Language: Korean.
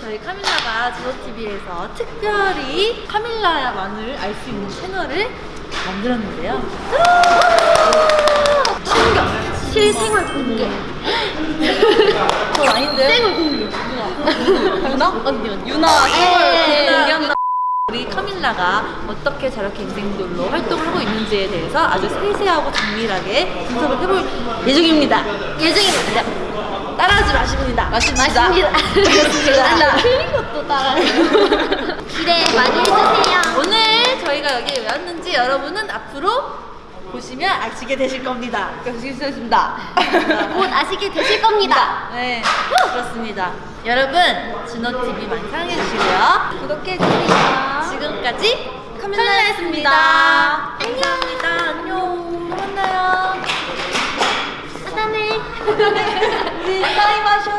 저희 카밀라가 지오TV에서 특별히 카밀라만을 알 수 있는 채널을 만들었는데요. 충격! 실생활 공개. 저 아닌데요? 생활 공개. 유나? 언니 언니. 유나 공개한다. 우리 카밀라가 어떻게 저렇게 인생돌로 활동을 하고 있는지에 대해서 아주 세세하고 정밀하게 분석을 해볼 예정입니다. 예정입니다. 마십니다. 맞습니다. 맞습니다. 틀린 것도 따라요. 기대 많이 해주세요. 오늘 저희가 여기 왜 왔는지 여러분은 앞으로 보시면 아시게 되실 겁니다. 그렇습니다. 곧 아시게 되실 겁니다. 네, 그렇습니다. 여러분, 진호TV 많이 사랑해주시고요. 구독해주세요. 지금까지 카밀라였습니다. 감사합니다. 안녕. 또 만나요. 우리 사이 마셔.